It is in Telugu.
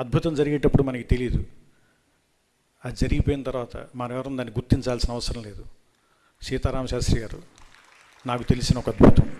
అద్భుతం జరిగేటప్పుడు మనకి తెలియదు అది జరిగిపోయిన తర్వాత మనం ఎవరం దాన్ని గుర్తించాల్సిన అవసరం లేదు. సీతారామ శాస్త్రి గారు నాకు తెలిసిన ఒక అద్భుతం.